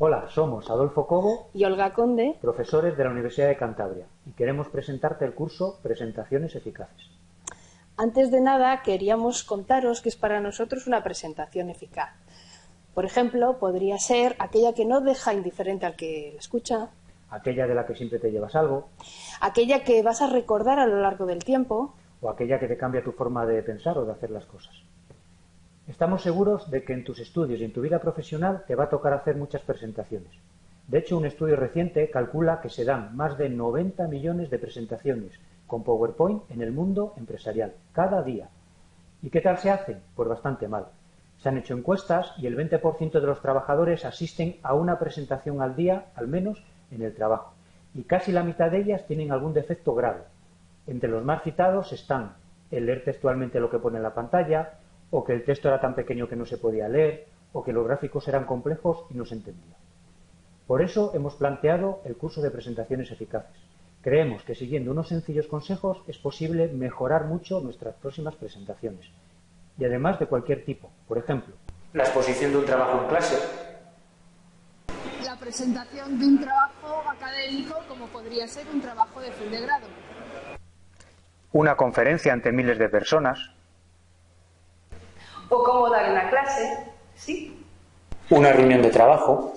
Hola, somos Adolfo Cobo y Olga Conde, profesores de la Universidad de Cantabria, y queremos presentarte el curso Presentaciones Eficaces. Antes de nada, queríamos contaros que es para nosotros una presentación eficaz. Por ejemplo, podría ser aquella que no deja indiferente al que la escucha, Aquella de la que siempre te llevas algo, aquella que vas a recordar a lo largo del tiempo, o aquella que te cambia tu forma de pensar o de hacer las cosas. Estamos seguros de que en tus estudios y en tu vida profesional te va a tocar hacer muchas presentaciones. De hecho, un estudio reciente calcula que se dan más de 90 millones de presentaciones con PowerPoint en el mundo empresarial, cada día. ¿Y qué tal se hacen? Pues bastante mal. Se han hecho encuestas y el 20% de los trabajadores asisten a una presentación al día, al menos, en el trabajo. Y casi la mitad de ellas tienen algún defecto grave. Entre los más citados están el leer textualmente lo que pone en la pantalla, o que el texto era tan pequeño que no se podía leer, o que los gráficos eran complejos y no se entendía. Por eso hemos planteado el curso de presentaciones eficaces. Creemos que siguiendo unos sencillos consejos es posible mejorar mucho nuestras próximas presentaciones. Y además de cualquier tipo. Por ejemplo, la exposición de un trabajo en clase, la presentación de un trabajo académico como podría ser un trabajo de fin de grado. una conferencia ante miles de personas, o cómo dar una clase, ¿sí? una reunión de trabajo,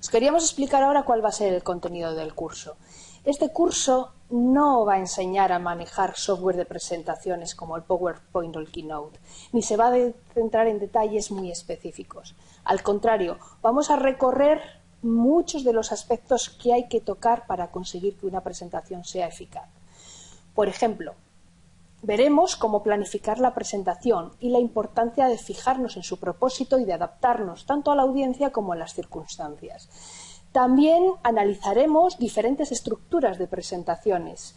Os queríamos explicar ahora cuál va a ser el contenido del curso. Este curso no va a enseñar a manejar software de presentaciones como el PowerPoint o el Keynote, ni se va a centrar en detalles muy específicos. Al contrario, vamos a recorrer muchos de los aspectos que hay que tocar para conseguir que una presentación sea eficaz. Por ejemplo, Veremos cómo planificar la presentación y la importancia de fijarnos en su propósito y de adaptarnos tanto a la audiencia como a las circunstancias. También analizaremos diferentes estructuras de presentaciones.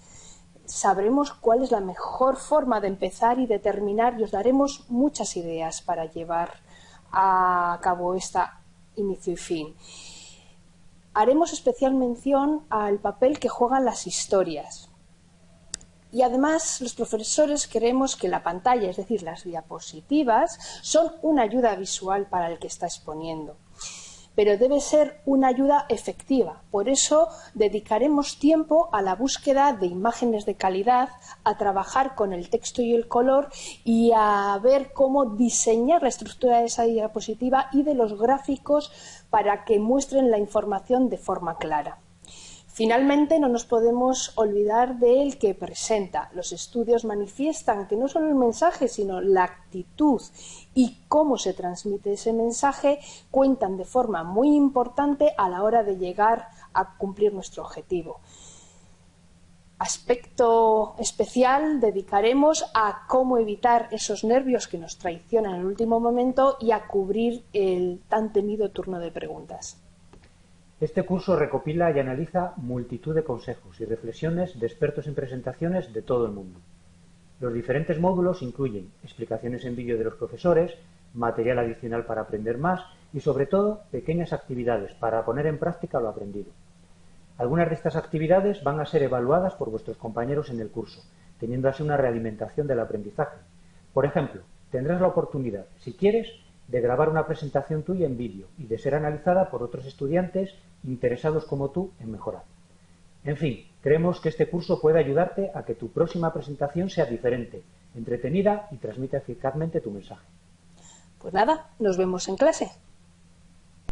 Sabremos cuál es la mejor forma de empezar y de terminar y os daremos muchas ideas para llevar a cabo esta inicio y fin. Haremos especial mención al papel que juegan las historias, y además, los profesores creemos que la pantalla, es decir, las diapositivas, son una ayuda visual para el que está exponiendo. Pero debe ser una ayuda efectiva. Por eso dedicaremos tiempo a la búsqueda de imágenes de calidad, a trabajar con el texto y el color y a ver cómo diseñar la estructura de esa diapositiva y de los gráficos para que muestren la información de forma clara. Finalmente, no nos podemos olvidar del que presenta. Los estudios manifiestan que no solo el mensaje, sino la actitud y cómo se transmite ese mensaje cuentan de forma muy importante a la hora de llegar a cumplir nuestro objetivo. Aspecto especial dedicaremos a cómo evitar esos nervios que nos traicionan en el último momento y a cubrir el tan temido turno de preguntas. Este curso recopila y analiza multitud de consejos y reflexiones de expertos en presentaciones de todo el mundo. Los diferentes módulos incluyen explicaciones en vídeo de los profesores, material adicional para aprender más y, sobre todo, pequeñas actividades para poner en práctica lo aprendido. Algunas de estas actividades van a ser evaluadas por vuestros compañeros en el curso, teniendo así una realimentación del aprendizaje. Por ejemplo, tendrás la oportunidad, si quieres, de grabar una presentación tuya en vídeo y de ser analizada por otros estudiantes interesados como tú en mejorar. En fin, creemos que este curso puede ayudarte a que tu próxima presentación sea diferente, entretenida y transmita eficazmente tu mensaje. Pues nada, nos vemos en clase.